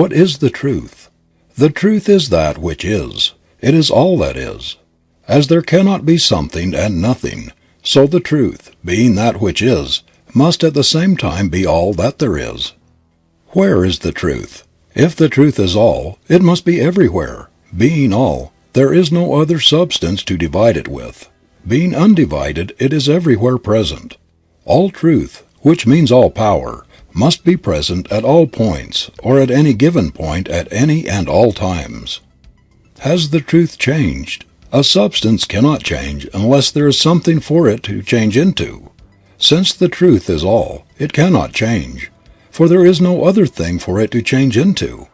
What is the truth? The truth is that which is. It is all that is. As there cannot be something and nothing, so the truth, being that which is, must at the same time be all that there is. Where is the truth? If the truth is all, it must be everywhere. Being all, there is no other substance to divide it with. Being undivided, it is everywhere present. All truth, which means all power, must be present at all points, or at any given point at any and all times. Has the truth changed? A substance cannot change unless there is something for it to change into. Since the truth is all, it cannot change, for there is no other thing for it to change into.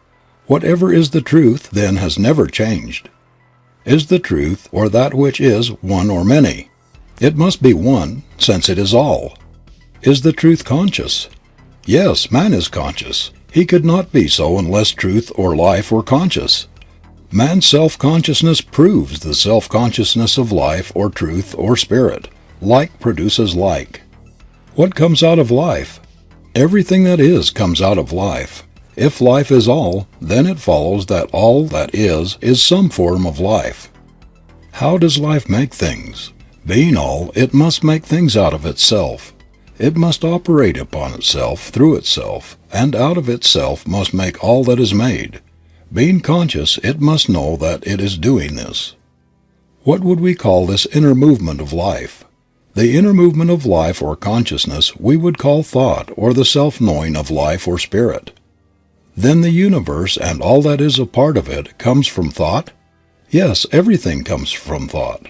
Whatever is the truth then has never changed. Is the truth or that which is one or many? It must be one, since it is all. Is the truth conscious? Yes, man is conscious. He could not be so unless truth or life were conscious. Man's self-consciousness proves the self-consciousness of life or truth or spirit. Like produces like. What comes out of life? Everything that is comes out of life. If life is all, then it follows that all that is is some form of life. How does life make things? Being all, it must make things out of itself. It must operate upon itself, through itself, and out of itself must make all that is made. Being conscious, it must know that it is doing this. What would we call this inner movement of life? The inner movement of life or consciousness we would call thought or the self knowing of life or spirit. Then the universe and all that is a part of it comes from thought? Yes, everything comes from thought.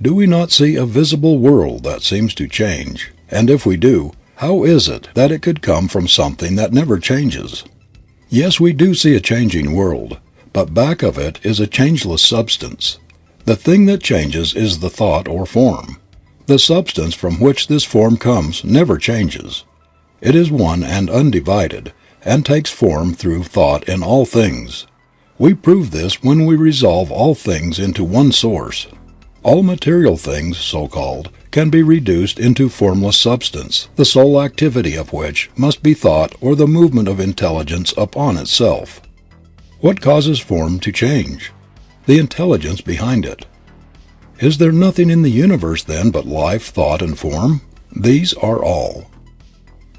Do we not see a visible world that seems to change, and if we do, how is it that it could come from something that never changes? Yes, we do see a changing world, but back of it is a changeless substance. The thing that changes is the thought or form. The substance from which this form comes never changes. It is one and undivided, and takes form through thought in all things. We prove this when we resolve all things into one source. All material things, so called, can be reduced into formless substance, the sole activity of which must be thought or the movement of intelligence upon itself. What causes form to change? The intelligence behind it. Is there nothing in the universe then but life, thought and form? These are all.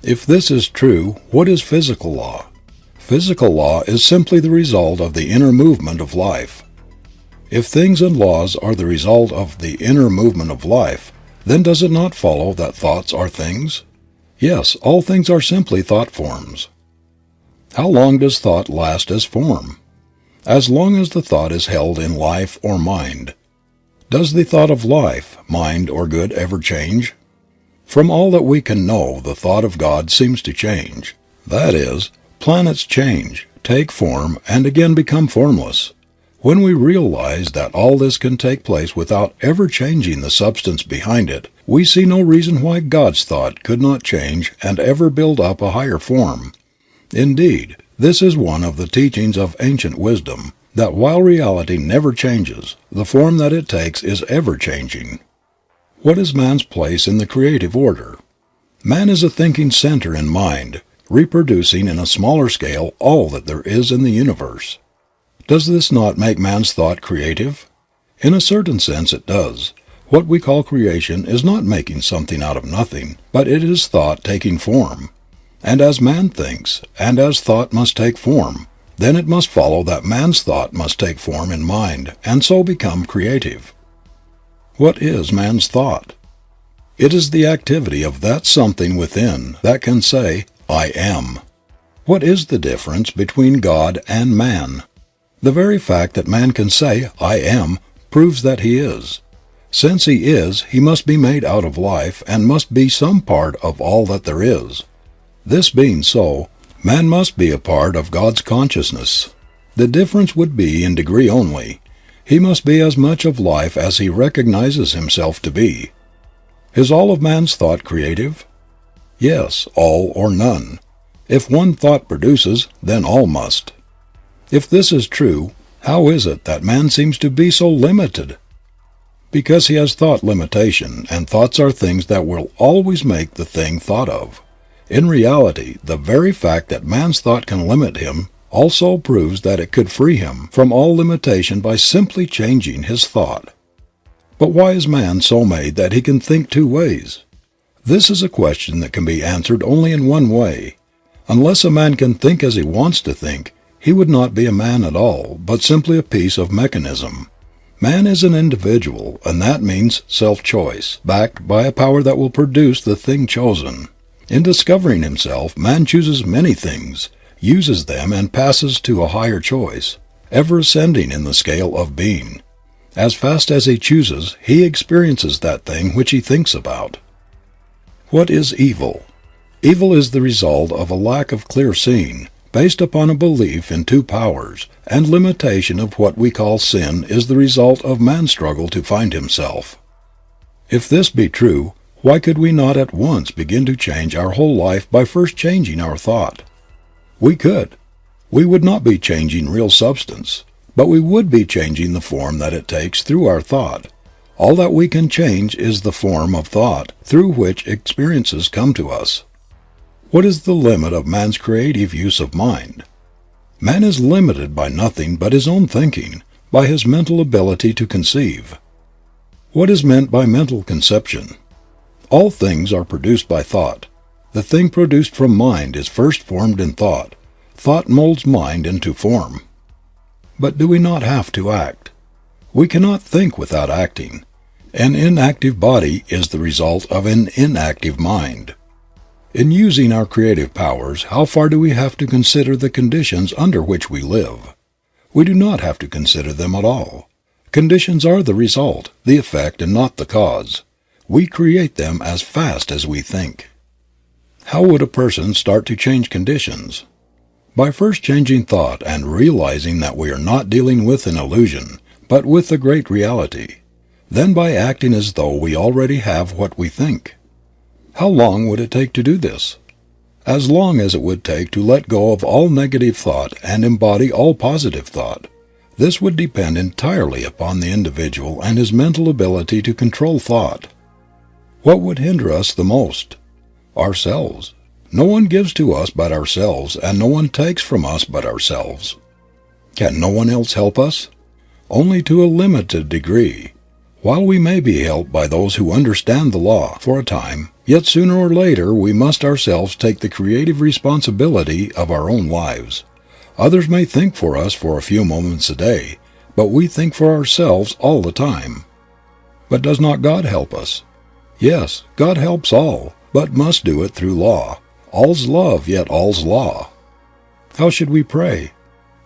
If this is true, what is physical law? Physical law is simply the result of the inner movement of life. If things and laws are the result of the inner movement of life, then does it not follow that thoughts are things? Yes, all things are simply thought forms. How long does thought last as form? As long as the thought is held in life or mind. Does the thought of life, mind or good ever change? From all that we can know the thought of God seems to change. That is, planets change, take form and again become formless. When we realize that all this can take place without ever changing the substance behind it, we see no reason why God's thought could not change and ever build up a higher form. Indeed, this is one of the teachings of ancient wisdom, that while reality never changes, the form that it takes is ever changing. What is man's place in the creative order? Man is a thinking center in mind, reproducing in a smaller scale all that there is in the universe. Does this not make man's thought creative? In a certain sense it does. What we call creation is not making something out of nothing, but it is thought taking form. And as man thinks, and as thought must take form, then it must follow that man's thought must take form in mind and so become creative. What is man's thought? It is the activity of that something within that can say, I am. What is the difference between God and man? The very fact that man can say, I am, proves that he is. Since he is, he must be made out of life and must be some part of all that there is. This being so, man must be a part of God's consciousness. The difference would be in degree only. He must be as much of life as he recognizes himself to be. Is all of man's thought creative? Yes, all or none. If one thought produces, then all must. If this is true, how is it that man seems to be so limited? Because he has thought limitation, and thoughts are things that will always make the thing thought of. In reality, the very fact that man's thought can limit him also proves that it could free him from all limitation by simply changing his thought. But why is man so made that he can think two ways? This is a question that can be answered only in one way. Unless a man can think as he wants to think, he would not be a man at all, but simply a piece of mechanism. Man is an individual, and that means self-choice, backed by a power that will produce the thing chosen. In discovering himself, man chooses many things, uses them and passes to a higher choice, ever ascending in the scale of being. As fast as he chooses, he experiences that thing which he thinks about. What is evil? Evil is the result of a lack of clear seeing, based upon a belief in two powers, and limitation of what we call sin is the result of man's struggle to find himself. If this be true, why could we not at once begin to change our whole life by first changing our thought? We could. We would not be changing real substance, but we would be changing the form that it takes through our thought. All that we can change is the form of thought through which experiences come to us. What is the limit of man's creative use of mind? Man is limited by nothing but his own thinking, by his mental ability to conceive. What is meant by mental conception? All things are produced by thought. The thing produced from mind is first formed in thought. Thought molds mind into form. But do we not have to act? We cannot think without acting. An inactive body is the result of an inactive mind. In using our creative powers how far do we have to consider the conditions under which we live? We do not have to consider them at all. Conditions are the result, the effect and not the cause. We create them as fast as we think. How would a person start to change conditions? By first changing thought and realizing that we are not dealing with an illusion, but with the great reality. Then by acting as though we already have what we think. How long would it take to do this? As long as it would take to let go of all negative thought and embody all positive thought. This would depend entirely upon the individual and his mental ability to control thought. What would hinder us the most? Ourselves. No one gives to us but ourselves and no one takes from us but ourselves. Can no one else help us? Only to a limited degree. While we may be helped by those who understand the law, for a time, yet sooner or later we must ourselves take the creative responsibility of our own lives. Others may think for us for a few moments a day, but we think for ourselves all the time. But does not God help us? Yes, God helps all, but must do it through law. All's love, yet all's law. How should we pray?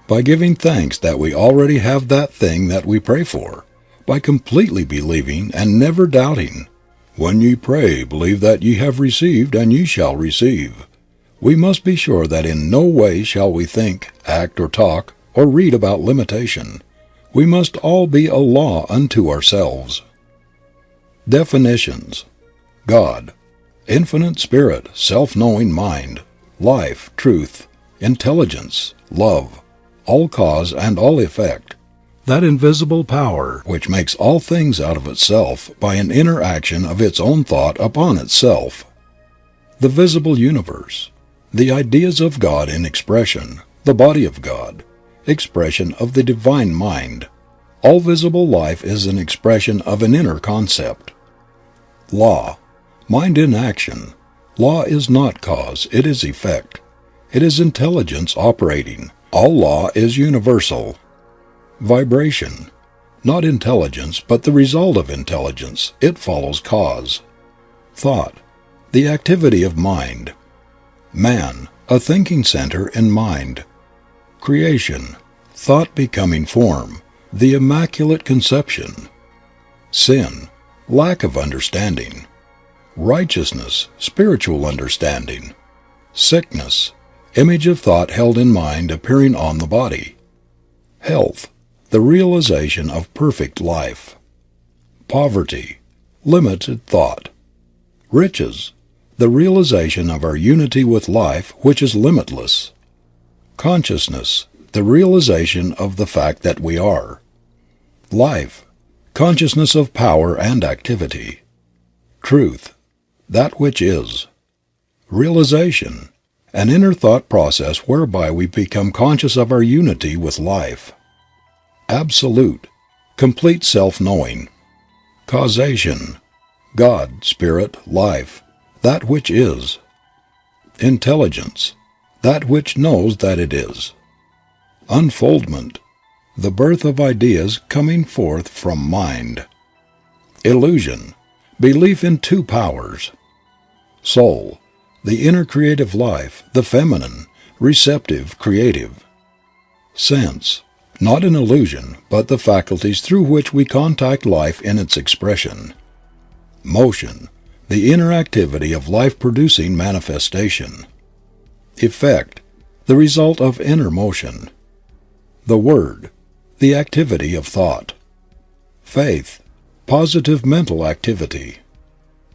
By giving thanks that we already have that thing that we pray for by completely believing and never doubting. When ye pray, believe that ye have received and ye shall receive. We must be sure that in no way shall we think, act or talk or read about limitation. We must all be a law unto ourselves. Definitions. God. Infinite Spirit, self-knowing mind, life, truth, intelligence, love, all cause and all effect, that invisible power which makes all things out of itself by an interaction of its own thought upon itself. The visible universe. The ideas of God in expression, the body of God, expression of the divine mind. All visible life is an expression of an inner concept. Law. Mind in action. Law is not cause, it is effect. It is intelligence operating. All law is universal. Vibration. Not intelligence, but the result of intelligence. It follows cause. Thought. The activity of mind. Man. A thinking center in mind. Creation. Thought becoming form. The immaculate conception. Sin. Lack of understanding. Righteousness. Spiritual understanding. Sickness. Image of thought held in mind appearing on the body. Health the realization of perfect life. Poverty, limited thought. Riches, the realization of our unity with life which is limitless. Consciousness, the realization of the fact that we are. Life, consciousness of power and activity. Truth, that which is. Realization, an inner thought process whereby we become conscious of our unity with life. Absolute, complete self knowing. Causation. God, Spirit, Life, that which is. Intelligence. That which knows that it is. Unfoldment. The birth of ideas coming forth from mind. Illusion. Belief in two powers. Soul. The inner creative life, the feminine, receptive, creative. Sense. Not an illusion, but the faculties through which we contact life in its expression. Motion. The inner activity of life producing manifestation. Effect. The result of inner motion. The Word. The activity of thought. Faith. Positive mental activity.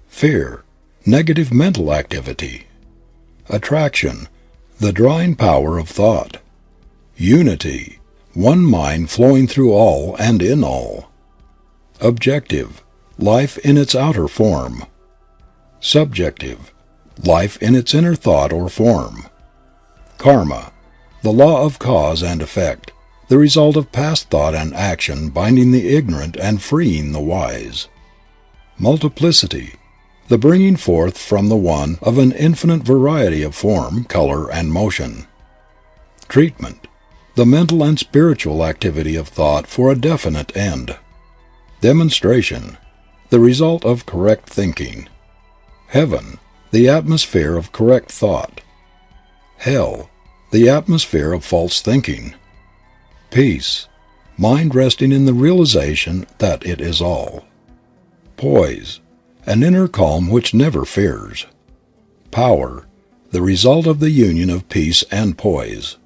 Fear. Negative mental activity. Attraction. The drawing power of thought. Unity. One mind flowing through all and in all. Objective. Life in its outer form. Subjective. Life in its inner thought or form. Karma. The law of cause and effect, the result of past thought and action binding the ignorant and freeing the wise. Multiplicity. The bringing forth from the one of an infinite variety of form, color, and motion. Treatment. The mental and spiritual activity of thought for a definite end. Demonstration. The result of correct thinking. Heaven. The atmosphere of correct thought. Hell. The atmosphere of false thinking. Peace. Mind resting in the realization that it is all. Poise. An inner calm which never fears. Power. The result of the union of peace and poise.